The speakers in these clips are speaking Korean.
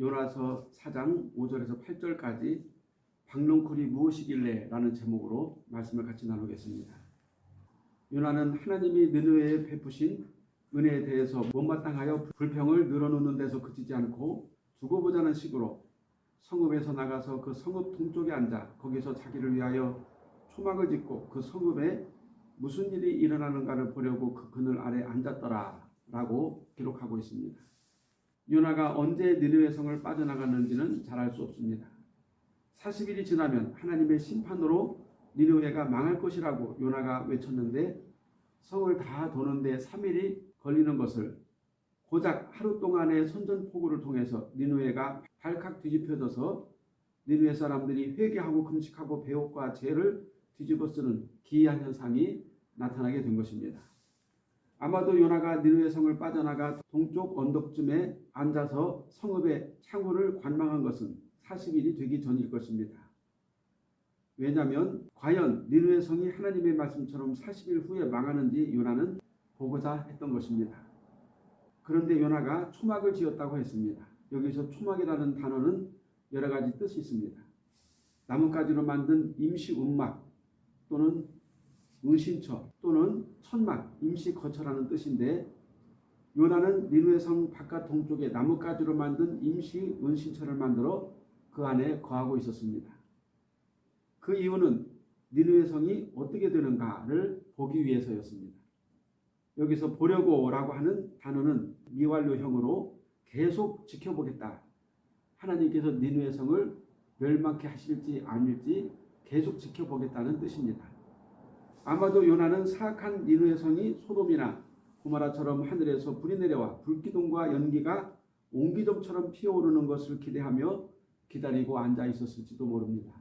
요나서 4장 5절에서 8절까지 박농쿨이 무엇이길래 라는 제목으로 말씀을 같이 나누겠습니다. 요나는 하나님이 느느웨에 베푸신 은혜에 대해서 못마땅하여 불평을 늘어놓는 데서 그치지 않고 두고 보자는 식으로 성읍에서 나가서 그 성읍 동쪽에 앉아 거기서 자기를 위하여 초막을 짓고 그 성읍에 무슨 일이 일어나는가를 보려고 그 그늘 아래 앉았더라 라고 기록하고 있습니다. 요나가 언제 니느웨 성을 빠져나갔는지는 잘 알 수 없습니다. 40일이 지나면 하나님의 심판으로 니느웨가 망할 것이라고 요나가 외쳤는데 성을 다 도는데 3일이 걸리는 것을 고작 하루 동안의 선전포고를 통해서 니느웨가 발칵 뒤집혀져서 니느웨 사람들이 회개하고 금식하고 배옥과 죄를 뒤집어 쓰는 기이한 현상이 나타나게 된 것입니다. 아마도 요나가 니느웨 성을 빠져나가 동쪽 언덕쯤에 앉아서 성읍의 창호를 관망한 것은 40일이 되기 전일 것입니다. 왜냐하면 과연 니느웨 성이 하나님의 말씀처럼 40일 후에 망하는지 요나는 보고자 했던 것입니다. 그런데 요나가 초막을 지었다고 했습니다. 여기서 초막이라는 단어는 여러 가지 뜻이 있습니다. 나뭇가지로 만든 임시 운막 또는 은신처 또는 천막, 임시 거처라는 뜻인데 요나는 니누의 성 바깥 동쪽에 나뭇가지로 만든 임시 은신처를 만들어 그 안에 거하고 있었습니다. 그 이유는 니누의 성이 어떻게 되는가를 보기 위해서였습니다. 여기서 보려고 라고 하는 단어는 미완료형으로 계속 지켜보겠다. 하나님께서 니누의 성을 멸망케 하실지 아닐지 계속 지켜보겠다는 뜻입니다. 아마도 요나는 사악한 니누의 성이 소돔이나 고마라처럼 하늘에서 불이 내려와 불기둥과 연기가 옹기종처럼 피어오르는 것을 기대하며 기다리고 앉아 있었을지도 모릅니다.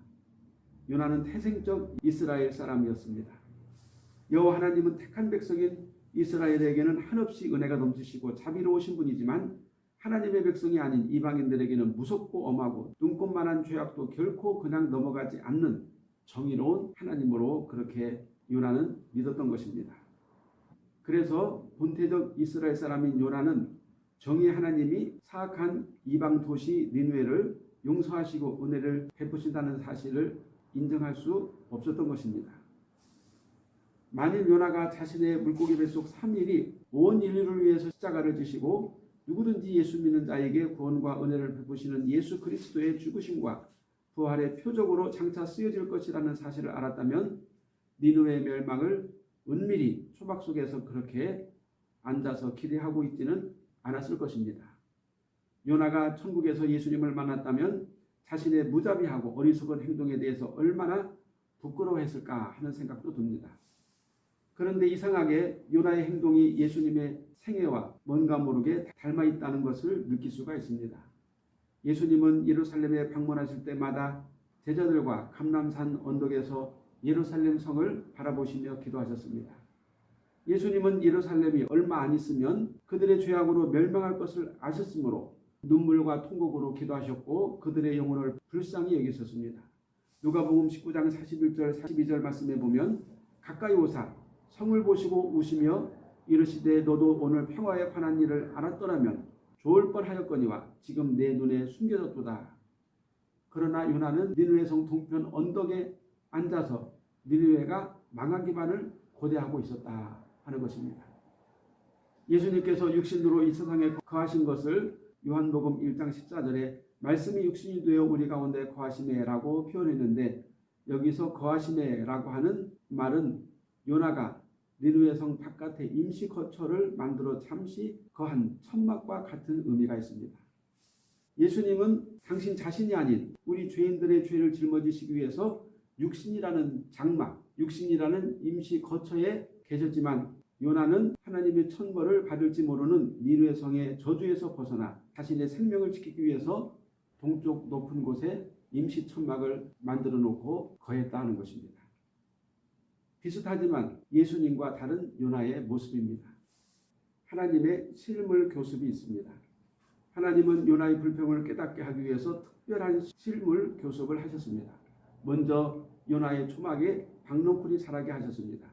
요나는 태생적 이스라엘 사람이었습니다. 여호와 하나님은 택한 백성인 이스라엘에게는 한없이 은혜가 넘치시고 자비로우신 분이지만 하나님의 백성이 아닌 이방인들에게는 무섭고 엄하고 눈꽃만한 죄악도 결코 그냥 넘어가지 않는 정의로운 하나님으로 그렇게 요나는 믿었던 것입니다. 그래서 본태적 이스라엘 사람인 요나는 정의 하나님이 사악한 이방 도시 니누에를 용서하시고 은혜를 베푸신다는 사실을 인정할 수 없었던 것입니다. 만일 요나가 자신의 물고기 뱃속 3일이 온 인류를 위해서 십자가를 지시고 누구든지 예수 믿는 자에게 구원과 은혜를 베푸시는 예수 그리스도의 죽으심과 부활의 표적으로 장차 쓰여질 것이라는 사실을 알았다면 니누의 멸망을 은밀히 초박 속에서 그렇게 앉아서 기대하고 있지는 않았을 것입니다. 요나가 천국에서 예수님을 만났다면 자신의 무자비하고 어리석은 행동에 대해서 얼마나 부끄러워했을까 하는 생각도 듭니다. 그런데 이상하게 요나의 행동이 예수님의 생애와 뭔가 모르게 닮아 있다는 것을 느낄 수가 있습니다. 예수님은 예루살렘에 방문하실 때마다 제자들과 감람산 언덕에서 예루살렘 성을 바라보시며 기도하셨습니다. 예수님은 예루살렘이 얼마 안 있으면 그들의 죄악으로 멸망할 것을 아셨으므로 눈물과 통곡으로 기도하셨고 그들의 영혼을 불쌍히 여기셨습니다. 누가복음 19장 41절 42절 말씀에 보면 가까이 오사 성을 보시고 우시며 이르시되 너도 오늘 평화에 관한 일을 알았더라면 좋을 뻔하였거니와 지금 내 눈에 숨겨졌도다. 그러나 요나는 니누의 성 동편 언덕에 앉아서 니느웨가 망하기만을 고대하고 있었다 하는 것입니다. 예수님께서 육신으로 이 세상에 거하신 것을 요한복음 1장 14절에 말씀이 육신이 되어 우리 가운데 거하시매라고 표현했는데 여기서 거하시매라고 하는 말은 요나가 니누의 성 바깥에 임시 거처를 만들어 잠시 거한 천막과 같은 의미가 있습니다. 예수님은 당신 자신이 아닌 우리 죄인들의 죄를 짊어지시기 위해서 육신이라는 장막, 육신이라는 임시 거처에 계셨지만 요나는 하나님의 천벌을 받을지 모르는 니누의 성의 저주에서 벗어나 자신의 생명을 지키기 위해서 동쪽 높은 곳에 임시 천막을 만들어 놓고 거했다는 것입니다. 비슷하지만 예수님과 다른 요나의 모습입니다. 하나님의 실물 교습이 있습니다. 하나님은 요나의 불평을 깨닫게 하기 위해서 특별한 실물 교습을 하셨습니다. 먼저 요나의 초막에 박농쿨이 자라게 하셨습니다.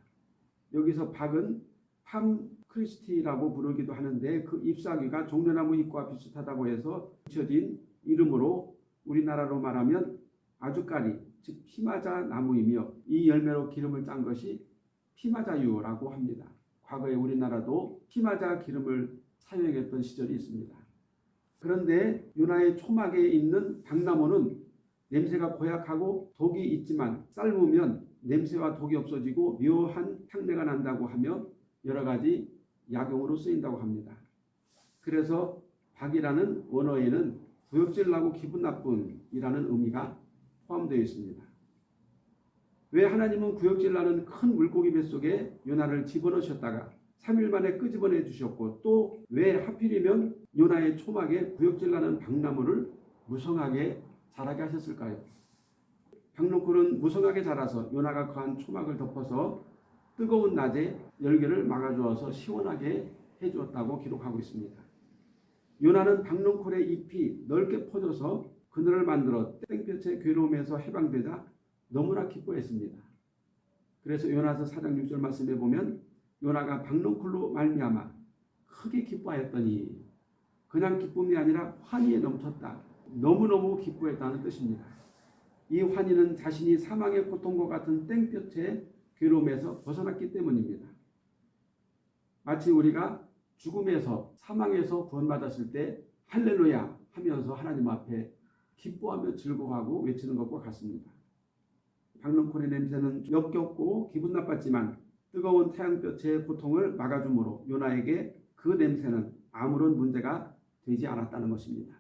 여기서 박은 팜 크리스티라고 부르기도 하는데 그 잎사귀가 종려나무 잎과 비슷하다고 해서 붙여진 이름으로 우리나라로 말하면 아주까리 즉 피마자 나무이며 이 열매로 기름을 짠 것이 피마자유라고 합니다. 과거에 우리나라도 피마자 기름을 사용했던 시절이 있습니다. 그런데 유나의 초막에 있는 당나무는 냄새가 고약하고 독이 있지만 삶으면 냄새와 독이 없어지고 묘한 향내가 난다고 하며 여러 가지 약용으로 쓰인다고 합니다. 그래서 박이라는 원어에는 구역질 나고 기분 나쁜 이라는 의미가 포함되어 있습니다. 왜 하나님은 구역질 나는 큰 물고기 뱃속에 요나를 집어넣으셨다가 3일 만에 끄집어내 주셨고 또 왜 하필이면 요나의 초막에 구역질 나는 박나무를 무성하게 자라게 하셨을까요? 박농쿨은 무성하게 자라서 요나가 거한 초막을 덮어서 뜨거운 낮에 열기를 막아주어서 시원하게 해주었다고 기록하고 있습니다. 요나는 박농쿨의 잎이 넓게 퍼져서 그늘을 만들어 땡볕의 괴로움에서 해방되자 너무나 기뻐했습니다. 그래서 요나서 4장 6절 말씀에 보면 요나가 박농쿨로 말미암아 크게 기뻐하였더니 그냥 기쁨이 아니라 환희에 넘쳤다. 너무너무 기뻐했다는 뜻입니다. 이 환희는 자신이 사망의 고통과 같은 땡볕의 괴로움에서 벗어났기 때문입니다. 마치 우리가 죽음에서 사망에서 구원받았을 때 할렐루야 하면서 하나님 앞에 기뻐하며 즐거워하고 외치는 것과 같습니다. 박능콘의 냄새는 역겹고 기분 나빴지만 뜨거운 태양볕의 고통을 막아주므로 요나에게 그 냄새는 아무런 문제가 되지 않았다는 것입니다.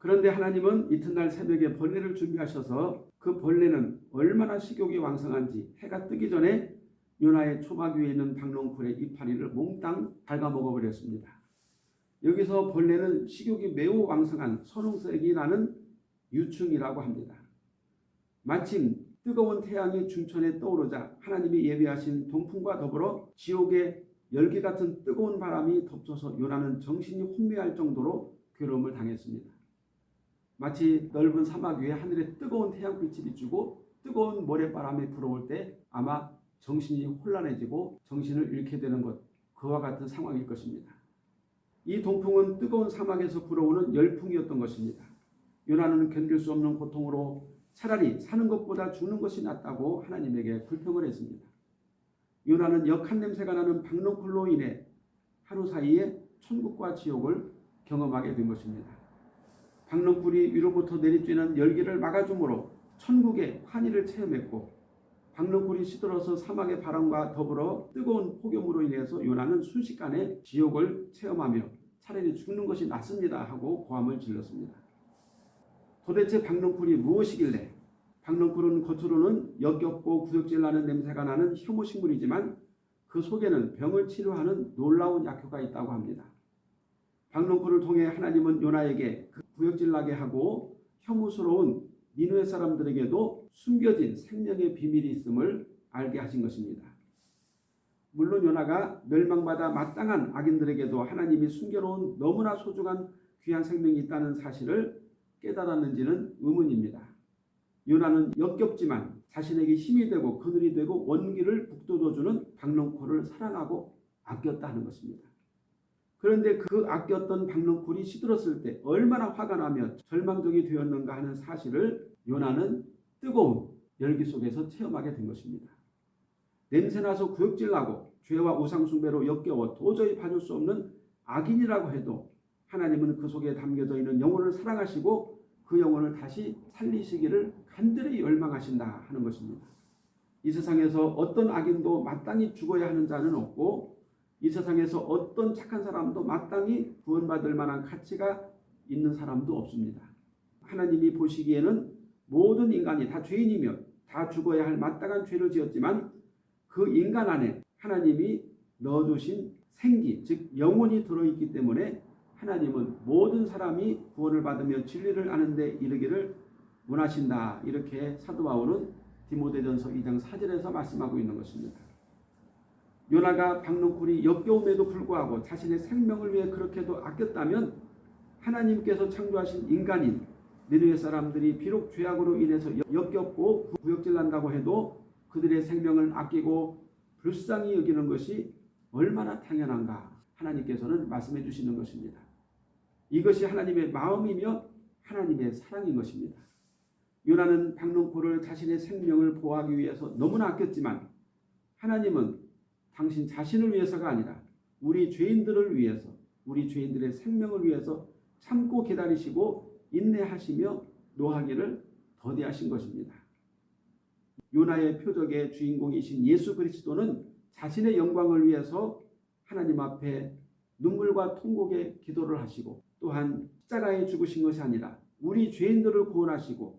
그런데 하나님은 이튿날 새벽에 벌레를 준비하셔서 그 벌레는 얼마나 식욕이 왕성한지 해가 뜨기 전에 요나의 초막 위에 있는 박농쿨의 이파리를 몽땅 갉아먹어 버렸습니다. 여기서 벌레는 식욕이 매우 왕성한 선홍색이 나는 유충이라고 합니다. 마침 뜨거운 태양이 중천에 떠오르자 하나님이 예비하신 동풍과 더불어 지옥의 열기 같은 뜨거운 바람이 덮쳐서 요나는 정신이 혼미할 정도로 괴로움을 당했습니다. 마치 넓은 사막 위에 하늘에 뜨거운 태양빛이 비추고 뜨거운 모래바람이 불어올 때 아마 정신이 혼란해지고 정신을 잃게 되는 것 그와 같은 상황일 것입니다. 이 동풍은 뜨거운 사막에서 불어오는 열풍이었던 것입니다. 요나는 견딜 수 없는 고통으로 차라리 사는 것보다 죽는 것이 낫다고 하나님에게 불평을 했습니다. 요나는 역한 냄새가 나는 박농쿨로 인해 하루 사이에 천국과 지옥을 경험하게 된 것입니다. 박농쿨이 위로부터 내리쬐는 열기를 막아주므로 천국의 환희를 체험했고 박농쿨이 시들어서 사막의 바람과 더불어 뜨거운 폭염으로 인해서 요나는 순식간에 지옥을 체험하며 차라리 죽는 것이 낫습니다 하고 고함을 질렀습니다. 도대체 박농쿨이 무엇이길래 박농쿨은 겉으로는 역겹고 구역질 나는 냄새가 나는 혐오식물이지만 그 속에는 병을 치료하는 놀라운 약효가 있다고 합니다. 박농쿨을 통해 하나님은 요나에게 그 구역질 나게 하고 혐오스러운 니누의 사람들에게도 숨겨진 생명의 비밀이 있음을 알게 하신 것입니다. 물론 요나가 멸망받아 마땅한 악인들에게도 하나님이 숨겨놓은 너무나 소중한 귀한 생명이 있다는 사실을 깨달았는지는 의문입니다. 요나는 역겹지만 자신에게 힘이 되고 그늘이 되고 원기를 북돋워주는 박농콜을 사랑하고 아꼈다 하는 것입니다. 그런데 그 아꼈던 박농콜이 시들었을 때 얼마나 화가 나며 절망적이 되었는가 하는 사실을 요나는 뜨거운 열기 속에서 체험하게 된 것입니다. 냄새나서 구역질나고 죄와 우상숭배로 역겨워 도저히 봐줄 수 없는 악인이라고 해도 하나님은 그 속에 담겨져 있는 영혼을 사랑하시고 그 영혼을 다시 살리시기를 간절히 열망하신다 하는 것입니다. 이 세상에서 어떤 악인도 마땅히 죽어야 하는 자는 없고 이 세상에서 어떤 착한 사람도 마땅히 구원받을 만한 가치가 있는 사람도 없습니다. 하나님이 보시기에는 모든 인간이 다 죄인이며 다 죽어야 할 마땅한 죄를 지었지만 그 인간 안에 하나님이 넣어주신 생기, 즉 영혼이 들어있기 때문에 하나님은 모든 사람이 구원을 받으며 진리를 아는 데 이르기를 원하신다. 이렇게 사도 바울은 디모데전서 2장 4절에서 말씀하고 있는 것입니다. 요나가 박농쿨이 역겨움에도 불구하고 자신의 생명을 위해 그렇게도 아꼈다면 하나님께서 창조하신 인간인 니느웨 사람들이 비록 죄악으로 인해서 역겹고 구역질 난다고 해도 그들의 생명을 아끼고 불쌍히 여기는 것이 얼마나 당연한가 하나님께서는 말씀해 주시는 것입니다. 이것이 하나님의 마음이며 하나님의 사랑인 것입니다. 요나는 박농포를 자신의 생명을 보호하기 위해서 너무나 아꼈지만 하나님은 당신 자신을 위해서가 아니라 우리 죄인들을 위해서 우리 죄인들의 생명을 위해서 참고 기다리시고 인내하시며 노하기를 더디하신 것입니다. 요나의 표적의 주인공이신 예수 그리스도는 자신의 영광을 위해서 하나님 앞에 눈물과 통곡의 기도를 하시고 또한 십자가에 죽으신 것이 아니라 우리 죄인들을 구원하시고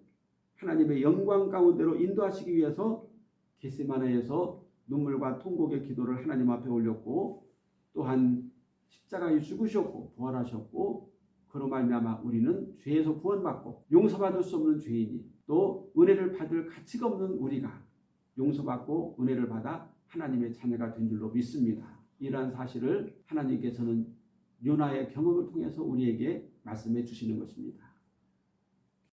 하나님의 영광 가운데로 인도하시기 위해서 게세마네에서 눈물과 통곡의 기도를 하나님 앞에 올렸고 또한 십자가에 죽으셨고 부활하셨고 그로 말미암아 우리는 죄에서 구원받고 용서받을 수 없는 죄인이 또 은혜를 받을 가치가 없는 우리가 용서받고 은혜를 받아 하나님의 자녀가 된 줄로 믿습니다. 이러한 사실을 하나님께서는 요나의 경험을 통해서 우리에게 말씀해 주시는 것입니다.